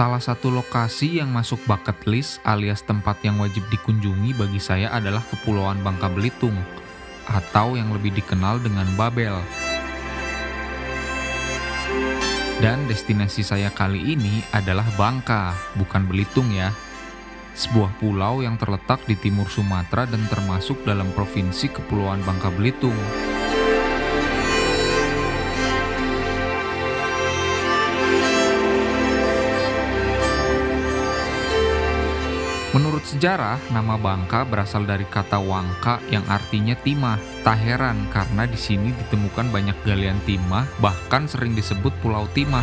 Salah satu lokasi yang masuk bucket list alias tempat yang wajib dikunjungi bagi saya adalah Kepulauan Bangka Belitung, atau yang lebih dikenal dengan Babel. Dan destinasi saya kali ini adalah Bangka, bukan Belitung ya. Sebuah pulau yang terletak di timur Sumatera dan termasuk dalam provinsi Kepulauan Bangka Belitung. Sejarah, nama Bangka berasal dari kata Wangka yang artinya timah. Tak heran karena di sini ditemukan banyak galian timah, bahkan sering disebut Pulau Timah.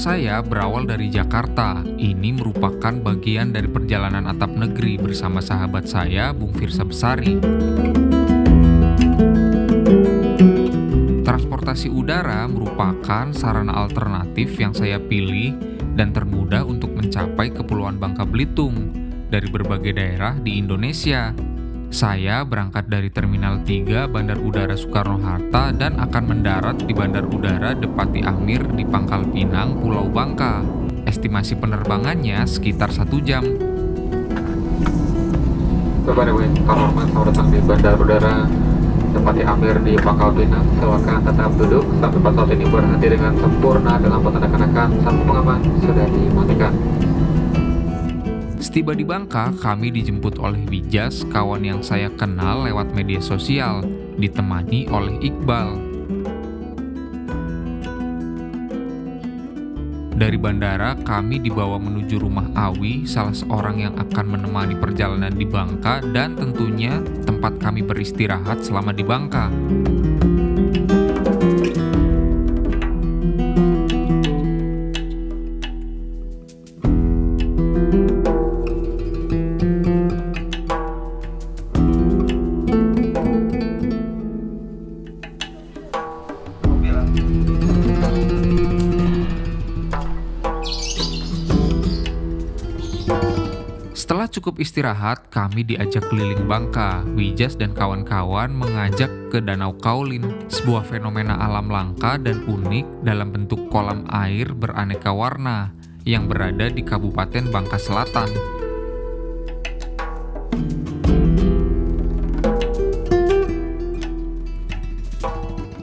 Saya berawal dari Jakarta. Ini merupakan bagian dari perjalanan atap negeri bersama sahabat saya, Bung Firsa Besari. Transportasi udara merupakan sarana alternatif yang saya pilih dan termudah untuk mencapai Kepulauan Bangka Belitung dari berbagai daerah di Indonesia. Saya berangkat dari Terminal 3 Bandar Udara Soekarno-Hatta dan akan mendarat di Bandar Udara Depati Amir di Pangkal Pinang, Pulau Bangka. Estimasi penerbangannya sekitar satu jam. Bapak Dewi, datang di Bandar Udara Depati Amir di Pangkal Pinang. Silakan tetap duduk sampai pesawat ini berhenti dengan sempurna dalam tanda kenakan sampai pengaman sudah dimatikan. Setiba di Bangka, kami dijemput oleh Wijas, kawan yang saya kenal lewat media sosial, ditemani oleh Iqbal. Dari bandara, kami dibawa menuju rumah Awi, salah seorang yang akan menemani perjalanan di Bangka dan tentunya tempat kami beristirahat selama di Bangka. Setelah cukup istirahat, kami diajak keliling Bangka. Wijas dan kawan-kawan mengajak ke Danau Kaulin, sebuah fenomena alam langka dan unik dalam bentuk kolam air beraneka warna yang berada di Kabupaten Bangka Selatan.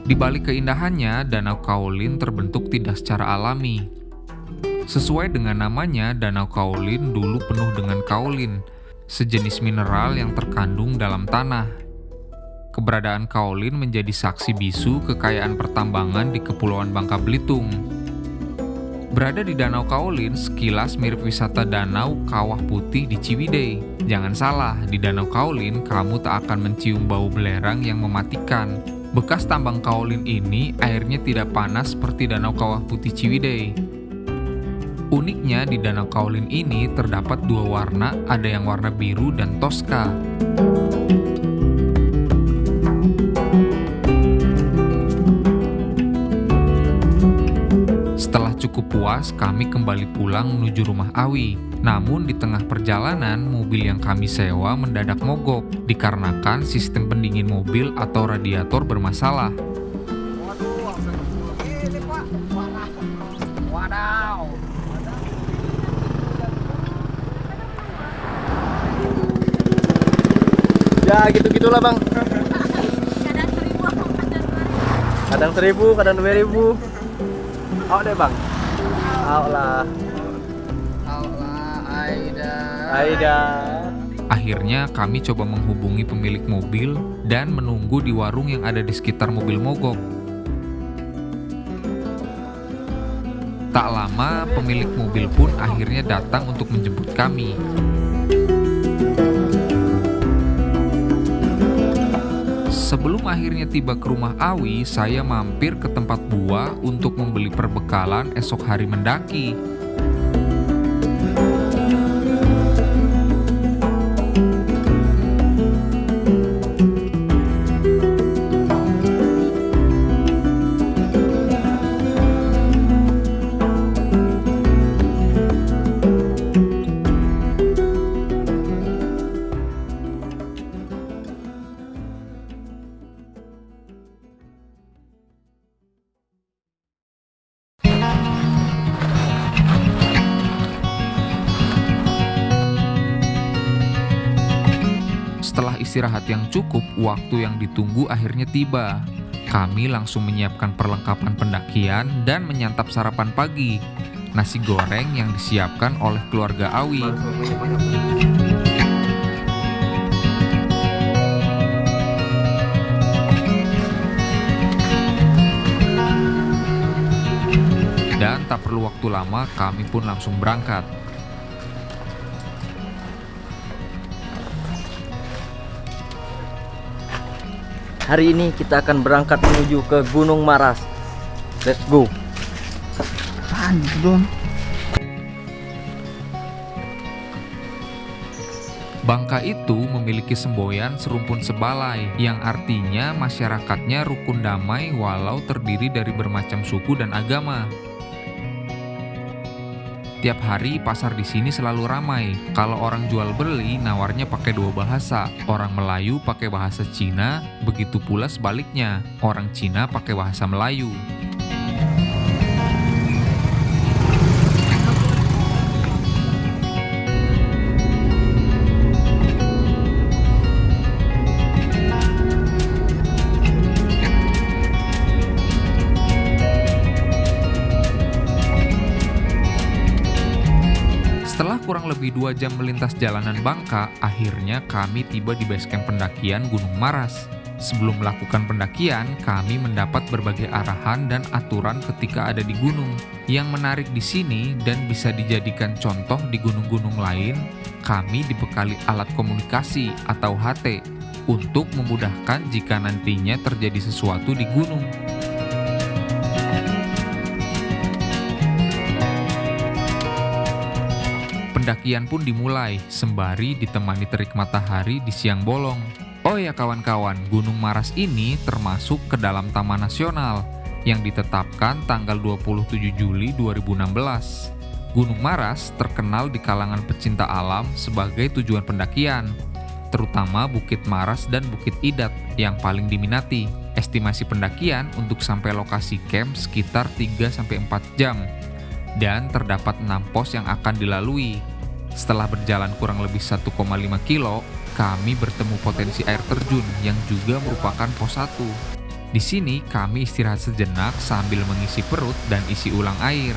Di balik keindahannya, Danau Kaulin terbentuk tidak secara alami, Sesuai dengan namanya, Danau Kaolin dulu penuh dengan kaolin, sejenis mineral yang terkandung dalam tanah. Keberadaan kaolin menjadi saksi bisu kekayaan pertambangan di Kepulauan Bangka Belitung. Berada di Danau Kaolin, sekilas mirip wisata danau Kawah Putih di Ciwidey. Jangan salah, di Danau Kaolin kamu tak akan mencium bau belerang yang mematikan. Bekas tambang kaolin ini airnya tidak panas seperti Danau Kawah Putih Ciwidey Uniknya di Danau Kaolin ini terdapat dua warna, ada yang warna biru dan toska. Setelah cukup puas, kami kembali pulang menuju rumah Awi. Namun di tengah perjalanan, mobil yang kami sewa mendadak mogok dikarenakan sistem pendingin mobil atau radiator bermasalah. Ya gitu gitulah bang. Kadang seribu kadang dua ribu. Oh deh bang. Oh lah. Oh lah Aida. Aida. Akhirnya kami coba menghubungi pemilik mobil dan menunggu di warung yang ada di sekitar mobil mogok. Tak lama pemilik mobil pun akhirnya datang untuk menjemput kami. Sebelum akhirnya tiba ke rumah Awi, saya mampir ke tempat buah untuk membeli perbekalan esok hari mendaki. Istirahat yang cukup, waktu yang ditunggu akhirnya tiba. Kami langsung menyiapkan perlengkapan pendakian dan menyantap sarapan pagi. Nasi goreng yang disiapkan oleh keluarga Awi. Dan tak perlu waktu lama, kami pun langsung berangkat. Hari ini kita akan berangkat menuju ke Gunung Maras. Let's go. Apaan? Bangka itu memiliki semboyan serumpun sebalai, yang artinya masyarakatnya rukun damai walau terdiri dari bermacam suku dan agama. Tiap hari pasar di sini selalu ramai. Kalau orang jual beli nawarnya pakai dua bahasa. Orang Melayu pakai bahasa Cina, begitu pula sebaliknya. Orang Cina pakai bahasa Melayu. Lebih dua jam melintas jalanan Bangka, akhirnya kami tiba di basecamp pendakian Gunung Maras. Sebelum melakukan pendakian, kami mendapat berbagai arahan dan aturan ketika ada di gunung. Yang menarik di sini dan bisa dijadikan contoh di gunung-gunung lain, kami dibekali alat komunikasi atau HT untuk memudahkan jika nantinya terjadi sesuatu di gunung. Pendakian pun dimulai, sembari ditemani terik matahari di siang bolong. Oh ya kawan-kawan, Gunung Maras ini termasuk ke dalam Taman Nasional yang ditetapkan tanggal 27 Juli 2016. Gunung Maras terkenal di kalangan pecinta alam sebagai tujuan pendakian, terutama Bukit Maras dan Bukit Idat yang paling diminati. Estimasi pendakian untuk sampai lokasi camp sekitar 3-4 jam dan terdapat 6 pos yang akan dilalui. Setelah berjalan kurang lebih 1,5 kilo, kami bertemu potensi air terjun yang juga merupakan pos 1. Di sini kami istirahat sejenak sambil mengisi perut dan isi ulang air.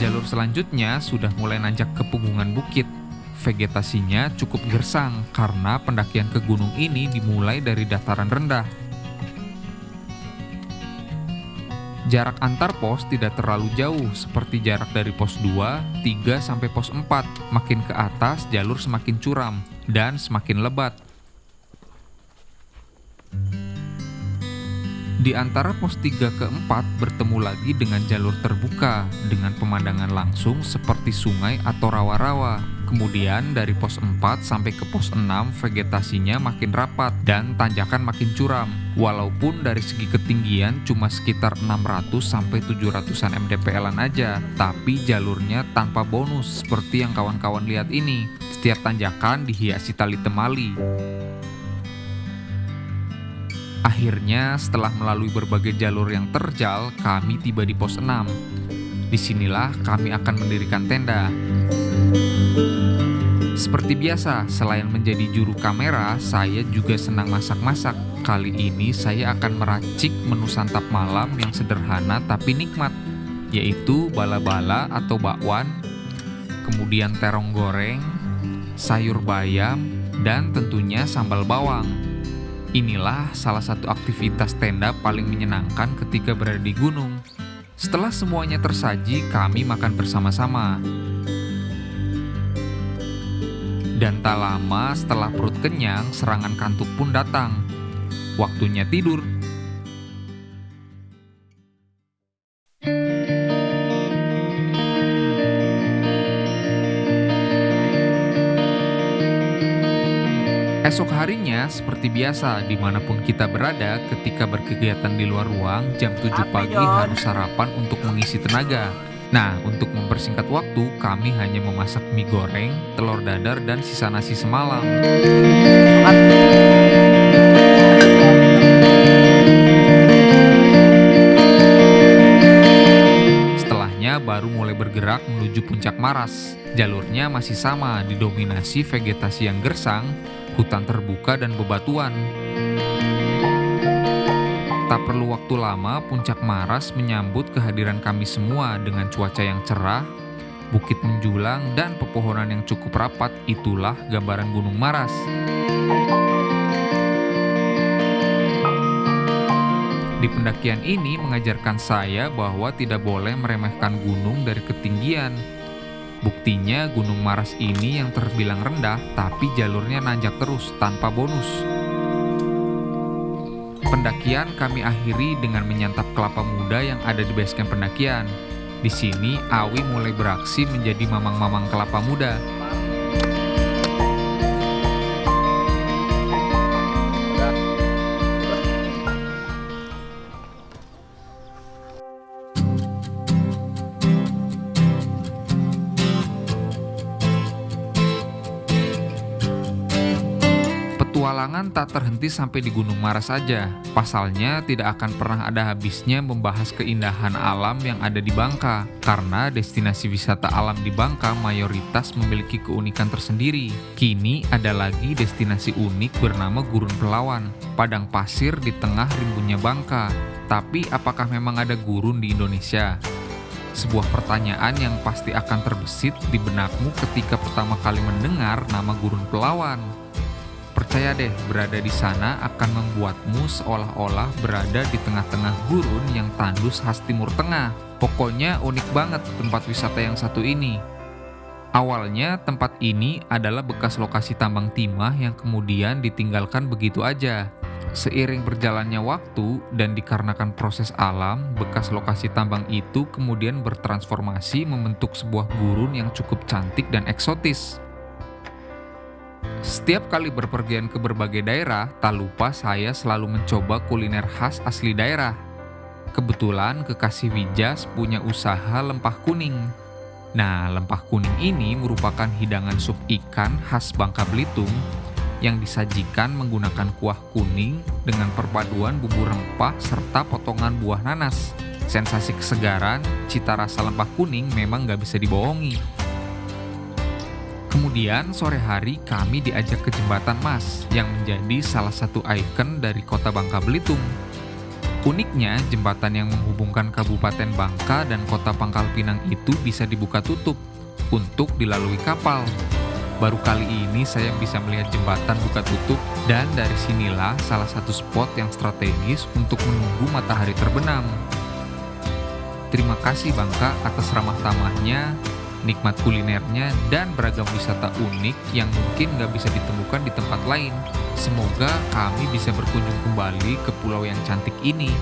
Jalur selanjutnya sudah mulai nanjak ke punggungan bukit. Vegetasinya cukup gersang karena pendakian ke gunung ini dimulai dari dataran rendah. Jarak antar pos tidak terlalu jauh, seperti jarak dari pos 2, 3 sampai pos 4. Makin ke atas, jalur semakin curam dan semakin lebat. Di antara pos 3 ke 4 bertemu lagi dengan jalur terbuka dengan pemandangan langsung seperti sungai atau rawa-rawa. Kemudian dari pos 4 sampai ke pos 6 vegetasinya makin rapat dan tanjakan makin curam. Walaupun dari segi ketinggian cuma sekitar 600 sampai 700-an mdpl-an aja, tapi jalurnya tanpa bonus seperti yang kawan-kawan lihat ini. Setiap tanjakan dihiasi tali temali. Akhirnya, setelah melalui berbagai jalur yang terjal, kami tiba di pos 6. Di sinilah kami akan mendirikan tenda. Seperti biasa, selain menjadi juru kamera, saya juga senang masak-masak. Kali ini saya akan meracik menu santap malam yang sederhana tapi nikmat, yaitu bala-bala atau bakwan, kemudian terong goreng, sayur bayam, dan tentunya sambal bawang. Inilah salah satu aktivitas tenda paling menyenangkan ketika berada di gunung. Setelah semuanya tersaji, kami makan bersama-sama. Dan tak lama setelah perut kenyang, serangan kantuk pun datang. Waktunya tidur. Esok harinya, seperti biasa, di mana pun kita berada, ketika berkegiatan di luar ruang, jam 7 pagi harus sarapan untuk mengisi tenaga. Nah, untuk mempersingkat waktu, kami hanya memasak mie goreng, telur dadar, dan sisa nasi semalam. Setelahnya baru mulai bergerak menuju puncak Maras. Jalurnya masih sama, didominasi vegetasi yang gersang, hutan terbuka dan bebatuan. Tak perlu waktu lama, puncak Maras menyambut kehadiran kami semua dengan cuaca yang cerah, bukit menjulang, dan pepohonan yang cukup rapat. Itulah gambaran Gunung Maras. Di pendakian ini mengajarkan saya bahwa tidak boleh meremehkan gunung dari ketinggian. Buktinya Gunung Maras ini yang terbilang rendah, tapi jalurnya nanjak terus tanpa bonus. Pendakian kami akhiri dengan menyantap kelapa muda yang ada di basecamp pendakian. Di sini, Awi mulai beraksi menjadi mamang-mamang kelapa muda. Petualangan tak terhenti sampai di Gunung Maras saja. Pasalnya tidak akan pernah ada habisnya membahas keindahan alam yang ada di Bangka. Karena destinasi wisata alam di Bangka mayoritas memiliki keunikan tersendiri. Kini ada lagi destinasi unik bernama Gurun Pelawan, padang pasir di tengah rimbunnya Bangka. Tapi apakah memang ada gurun di Indonesia? Sebuah pertanyaan yang pasti akan terbesit di benakmu ketika pertama kali mendengar nama Gurun Pelawan. Percaya deh, berada di sana akan membuatmu seolah-olah berada di tengah-tengah gurun yang tandus khas Timur Tengah. Pokoknya unik banget tempat wisata yang satu ini. Awalnya tempat ini adalah bekas lokasi tambang timah yang kemudian ditinggalkan begitu aja. Seiring berjalannya waktu dan dikarenakan proses alam, bekas lokasi tambang itu kemudian bertransformasi membentuk sebuah gurun yang cukup cantik dan eksotis. Setiap kali berpergian ke berbagai daerah, tak lupa saya selalu mencoba kuliner khas asli daerah. Kebetulan kekasih Wijas punya usaha lempah kuning. Nah, lempah kuning ini merupakan hidangan sup ikan khas Bangka Belitung yang disajikan menggunakan kuah kuning dengan perpaduan bumbu rempah serta potongan buah nanas. Sensasi kesegaran, cita rasa lempah kuning memang gak bisa dibohongi. Kemudian sore hari kami diajak ke Jembatan Mas yang menjadi salah satu ikon dari kota Bangka Belitung. Uniknya, jembatan yang menghubungkan Kabupaten Bangka dan kota Pangkal Pinang itu bisa dibuka tutup untuk dilalui kapal. Baru kali ini saya bisa melihat jembatan buka tutup dan dari sinilah salah satu spot yang strategis untuk menunggu matahari terbenam. Terima kasih Bangka atas ramah tamahnya nikmat kulinernya, dan beragam wisata unik yang mungkin nggak bisa ditemukan di tempat lain. Semoga kami bisa berkunjung kembali ke pulau yang cantik ini